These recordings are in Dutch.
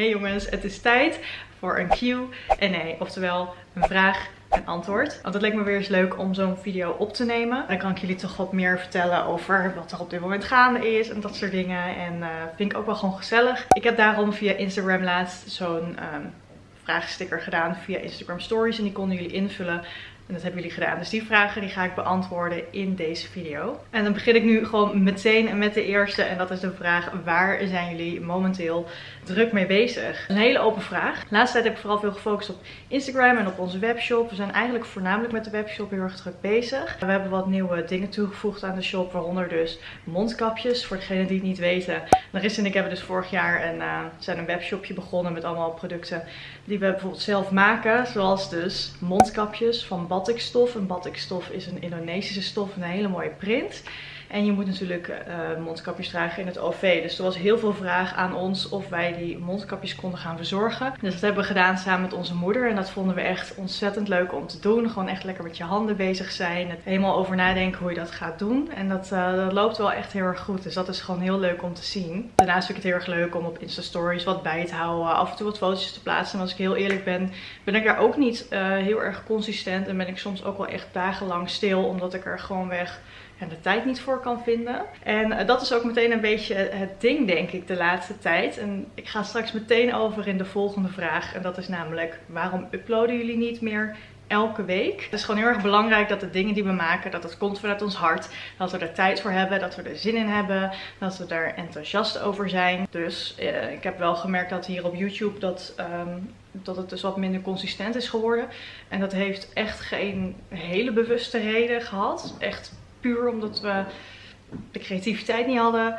Hey jongens, het is tijd voor een Q&A, oftewel een vraag en antwoord. Want het leek me weer eens leuk om zo'n video op te nemen. Dan kan ik jullie toch wat meer vertellen over wat er op dit moment gaande is en dat soort dingen. En uh, vind ik ook wel gewoon gezellig. Ik heb daarom via Instagram laatst zo'n um, vraagsticker gedaan via Instagram Stories. En die konden jullie invullen en dat hebben jullie gedaan. Dus die vragen die ga ik beantwoorden in deze video. En dan begin ik nu gewoon meteen met de eerste. En dat is de vraag, waar zijn jullie momenteel druk mee bezig? Een hele open vraag. De laatste tijd heb ik vooral veel gefocust op Instagram en op onze webshop. We zijn eigenlijk voornamelijk met de webshop heel erg druk bezig. We hebben wat nieuwe dingen toegevoegd aan de shop. Waaronder dus mondkapjes. Voor degenen die het niet weten. Larissa en ik hebben dus vorig jaar een, uh, zijn een webshopje begonnen met allemaal producten die we bijvoorbeeld zelf maken. Zoals dus mondkapjes van batikstof. En batikstof is een Indonesische stof, een hele mooie print. En je moet natuurlijk uh, mondkapjes dragen in het OV. Dus er was heel veel vraag aan ons of wij die mondkapjes konden gaan verzorgen. Dus dat hebben we gedaan samen met onze moeder. En dat vonden we echt ontzettend leuk om te doen. Gewoon echt lekker met je handen bezig zijn. Het helemaal over nadenken hoe je dat gaat doen. En dat, uh, dat loopt wel echt heel erg goed. Dus dat is gewoon heel leuk om te zien. Daarnaast vind ik het heel erg leuk om op Insta Stories wat bij te houden. Af en toe wat foto's te plaatsen. En als ik heel eerlijk ben, ben ik daar ook niet uh, heel erg consistent. En ben ik soms ook wel echt dagenlang stil. Omdat ik er gewoon weg en de tijd niet voor kan vinden. En uh, dat is ook meteen een beetje het ding, denk ik, de laatste tijd. En ik ga straks meteen over in de volgende vraag. En dat is namelijk, waarom uploaden jullie niet meer elke week. Het is gewoon heel erg belangrijk dat de dingen die we maken, dat het komt vanuit ons hart. Dat we er tijd voor hebben, dat we er zin in hebben, dat we er enthousiast over zijn. Dus uh, ik heb wel gemerkt dat hier op YouTube dat, um, dat het dus wat minder consistent is geworden. En dat heeft echt geen hele bewuste reden gehad. Echt puur omdat we de creativiteit niet hadden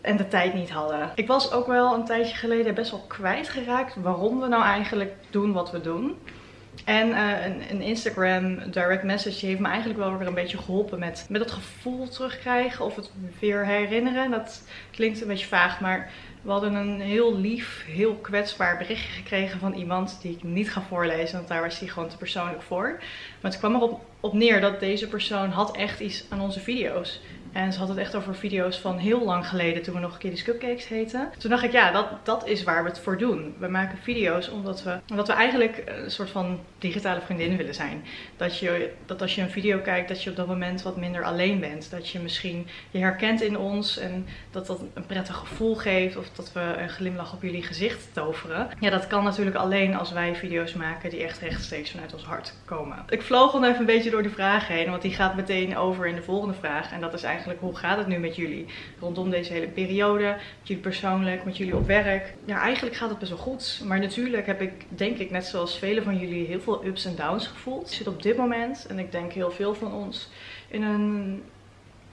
en de tijd niet hadden. Ik was ook wel een tijdje geleden best wel kwijtgeraakt waarom we nou eigenlijk doen wat we doen. En uh, een, een, Instagram direct message heeft me eigenlijk wel weer een beetje geholpen met, met het gevoel terugkrijgen of het weer herinneren. Dat klinkt een beetje vaag, maar we hadden een heel lief, heel kwetsbaar berichtje gekregen van iemand die ik niet ga voorlezen, want daar was hij gewoon te persoonlijk voor. Maar het kwam erop op neer dat deze persoon had echt iets aan onze video's. En ze had het echt over video's van heel lang geleden, toen we nog Kitty's Cupcakes heten. Toen dacht ik, ja, dat, dat is waar we het voor doen. We maken video's omdat we, omdat we eigenlijk een soort van digitale vriendin willen zijn. Dat, je, dat als je een video kijkt, dat je op dat moment wat minder alleen bent. Dat je misschien je herkent in ons en dat dat een prettig gevoel geeft. Of dat we een glimlach op jullie gezicht toveren. Ja, dat kan natuurlijk alleen als wij video's maken die echt rechtstreeks vanuit ons hart komen. Ik vloog dan even een beetje door de vraag heen, want die gaat meteen over in de volgende vraag. En dat is eigenlijk eigenlijk hoe gaat het nu met jullie rondom deze hele periode? Met jullie persoonlijk, met jullie op werk? Ja, eigenlijk gaat het best wel goed. Maar natuurlijk heb ik, denk ik, net zoals velen van jullie, heel veel ups en downs gevoeld. Ik zit op dit moment, en ik denk heel veel van ons, in een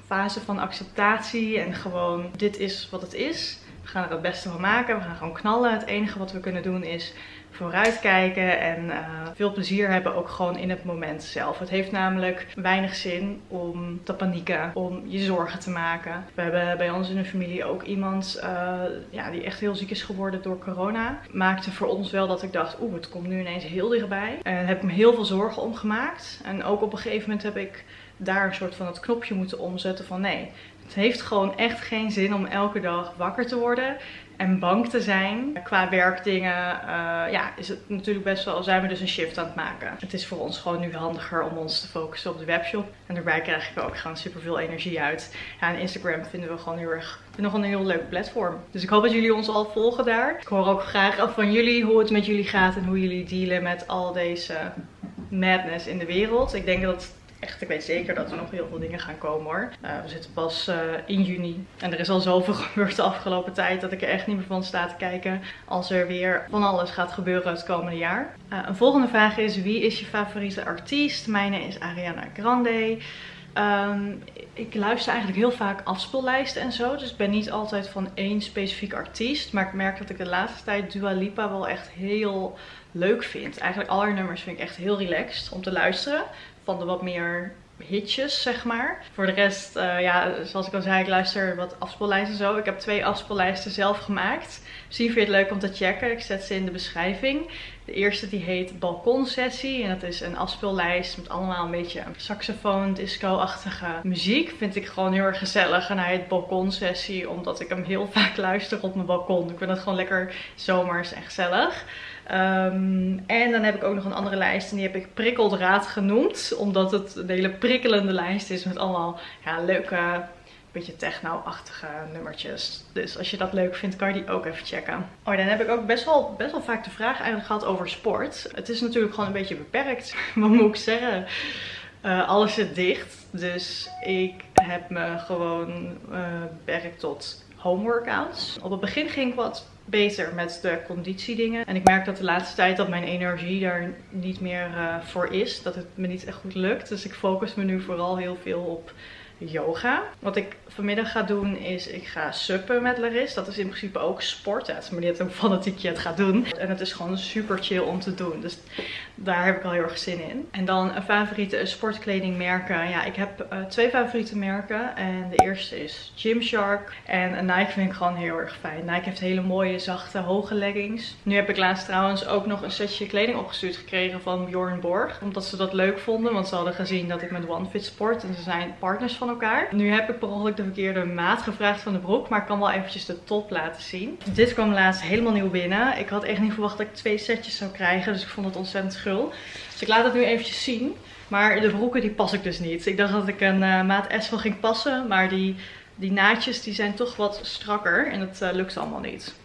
fase van acceptatie en gewoon dit is wat het is. We gaan er het beste van maken. We gaan gewoon knallen. Het enige wat we kunnen doen is vooruitkijken en uh, veel plezier hebben ook gewoon in het moment zelf. Het heeft namelijk weinig zin om te panieken, om je zorgen te maken. We hebben bij ons in de familie ook iemand uh, ja, die echt heel ziek is geworden door corona. Maakte voor ons wel dat ik dacht, oeh, het komt nu ineens heel dichtbij. En heb me heel veel zorgen om gemaakt. En ook op een gegeven moment heb ik daar een soort van het knopje moeten omzetten van nee, het heeft gewoon echt geen zin om elke dag wakker te worden en bang te zijn. Qua werkdingen uh, ja, is het natuurlijk best wel, zijn we dus een shift aan het maken. Het is voor ons gewoon nu handiger om ons te focussen op de webshop. En daarbij krijg ik ook gewoon super veel energie uit. Ja, en Instagram vinden we gewoon heel erg, nog een heel leuk platform. Dus ik hoop dat jullie ons al volgen daar. Ik hoor ook graag van jullie hoe het met jullie gaat en hoe jullie dealen met al deze madness in de wereld. Ik denk dat echt, ik weet zeker dat er nog heel veel dingen gaan komen hoor. Uh, we zitten pas uh, in juni. En er is al zoveel gebeurd de afgelopen tijd dat ik er echt niet meer van sta te kijken als er weer van alles gaat gebeuren het komende jaar. Uh, een volgende vraag is, wie is je favoriete artiest? Mijne is Ariana Grande. Um, ik luister eigenlijk heel vaak afspeellijsten en zo. Dus ik ben niet altijd van één specifiek artiest. Maar ik merk dat ik de laatste tijd Dua Lipa wel echt heel leuk vind. Eigenlijk alle nummers vind ik echt heel relaxed om te luisteren van de wat meer hitjes, zeg maar. Voor de rest, uh, ja, zoals ik al zei, ik luister wat afspeellijsten zo. Ik heb twee afspeellijsten zelf gemaakt. Misschien vind je het leuk om te checken. Ik zet ze in de beschrijving. De eerste die heet Balkonsessie. En dat is een afspeellijst met allemaal een beetje saxofoon, disco-achtige muziek. Vind ik gewoon heel erg gezellig. En hij heet Balkonsessie omdat ik hem heel vaak luister op mijn balkon. Ik vind het gewoon lekker zomers en gezellig. Um, en dan heb ik ook nog een andere lijst en die heb ik prikkeldraad genoemd. Omdat het een hele prikkelende lijst is met allemaal ja, leuke beetje techno-achtige nummertjes. Dus als je dat leuk vindt, kan je die ook even checken. Oh, dan heb ik ook best wel, best wel vaak de vraag eigenlijk gehad over sport. Het is natuurlijk gewoon een beetje beperkt. Wat moet ik zeggen? Uh, alles zit dicht. Dus ik heb me gewoon uh, beperkt tot home workouts. Op het begin ging ik wat beter met de conditiedingen. En ik merk dat de laatste tijd dat mijn energie daar niet meer uh, voor is. Dat het me niet echt goed lukt. Dus ik focus me nu vooral heel veel op yoga. Wat ik vanmiddag ga doen is, ik ga suppen met Laris. Dat is in principe ook sport. Het is maar net hoe fanatiek je het gaat doen. En het is gewoon super chill om te doen. Dus daar heb ik al heel erg zin in. En dan een favoriete sportkledingmerken. Ja, ik heb uh, twee favoriete merken. En de eerste is Gymshark. En Nike vind ik gewoon heel erg fijn. Nike heeft hele mooie, zachte, hoge leggings. Nu heb ik laatst trouwens ook nog een setje kleding opgestuurd gekregen van Bjorn Borg. Omdat ze dat leuk vonden. Want ze hadden gezien dat ik met OneFit sport. En ze zijn partners van elkaar. Nu heb ik per ongeluk de verkeerde maat gevraagd van de broek. Maar ik kan wel eventjes de top laten zien. Dit kwam laatst helemaal nieuw binnen. Ik had echt niet verwacht dat ik twee setjes zou krijgen. Dus ik vond het ontzettend schul. Dus ik laat het nu eventjes zien. Maar de broeken die pas ik dus niet. Ik dacht dat ik een uh, maat S wel ging passen. Maar die, die naadjes die zijn toch wat strakker. En dat uh, lukt allemaal niet.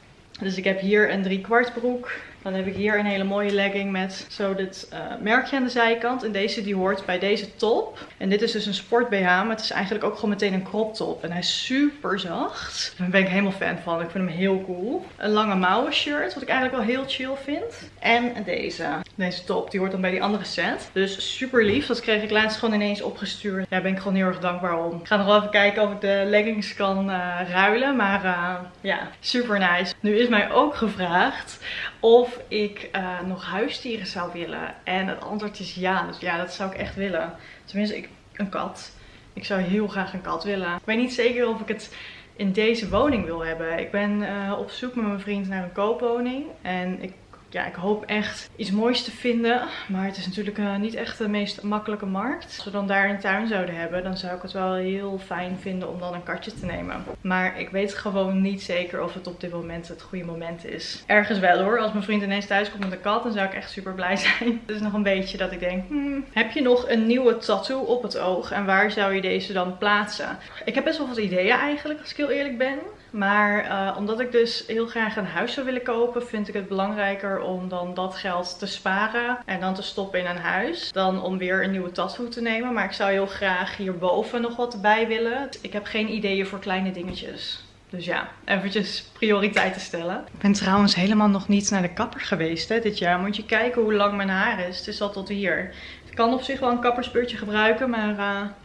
Dus ik heb hier een drie kwart broek. Dan heb ik hier een hele mooie legging met zo dit uh, merkje aan de zijkant. En deze die hoort bij deze top. En dit is dus een sport BH, maar het is eigenlijk ook gewoon meteen een crop top. En hij is super zacht. Daar ben ik helemaal fan van. Ik vind hem heel cool. Een lange mouwen shirt, wat ik eigenlijk wel heel chill vind. En deze. Deze top, die hoort dan bij die andere set. Dus super lief. Dat kreeg ik laatst gewoon ineens opgestuurd. Daar ben ik gewoon heel erg dankbaar om. Ik ga nog even kijken of ik de leggings kan uh, ruilen. Maar uh, ja, super nice. Nu is mij ook gevraagd of ik uh, nog huisdieren zou willen. En het antwoord is ja. Dus ja, dat zou ik echt willen. Tenminste, ik, een kat. Ik zou heel graag een kat willen. Ik weet niet zeker of ik het in deze woning wil hebben. Ik ben op zoek met mijn vriend naar een koopwoning. En ik ja, ik hoop echt iets moois te vinden. Maar het is natuurlijk uh, niet echt de meest makkelijke markt. Als we dan daar een tuin zouden hebben, dan zou ik het wel heel fijn vinden om dan een katje te nemen. Maar ik weet gewoon niet zeker of het op dit moment het goede moment is. Ergens wel hoor. Als mijn vriend ineens thuis komt met een kat, dan zou ik echt super blij zijn. Het is nog een beetje dat ik denk, hmm, heb je nog een nieuwe tattoo op het oog? En waar zou je deze dan plaatsen? Ik heb best wel wat ideeën eigenlijk, als ik heel eerlijk ben. Maar uh, omdat ik dus heel graag een huis zou willen kopen, vind ik het belangrijker om dan dat geld te sparen en dan te stoppen in een huis. Dan om weer een nieuwe tattoo te nemen. Maar ik zou heel graag hierboven nog wat bij willen. Ik heb geen ideeën voor kleine dingetjes. Dus ja, eventjes prioriteiten stellen. Ik ben trouwens helemaal nog niet naar de kapper geweest hè, dit jaar. Moet je kijken hoe lang mijn haar is. Het is al tot hier. Ik kan op zich wel een kappersbeurtje gebruiken, maar... Ik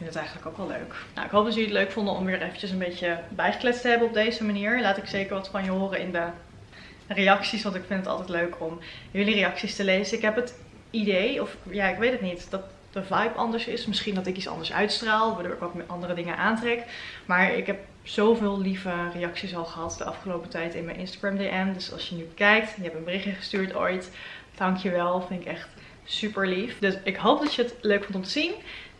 vind het eigenlijk ook wel leuk. Nou, ik hoop dat jullie het leuk vonden om weer eventjes een beetje bijgekletst te hebben op deze manier. Laat ik zeker wat van je horen in de reacties, want ik vind het altijd leuk om jullie reacties te lezen. Ik heb het idee, of ja, ik weet het niet, dat de vibe anders is. Misschien dat ik iets anders uitstraal, waardoor ik met andere dingen aantrek. Maar ik heb zoveel lieve reacties al gehad de afgelopen tijd in mijn Instagram DM. Dus als je nu kijkt, je hebt een berichtje gestuurd ooit, dankjewel. Vind ik echt super lief. Dus ik hoop dat je het leuk vond om te zien.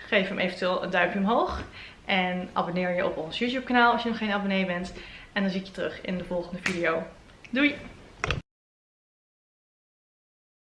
Geef hem eventueel een duimpje omhoog. En abonneer je op ons YouTube kanaal als je nog geen abonnee bent. En dan zie ik je terug in de volgende video. Doei!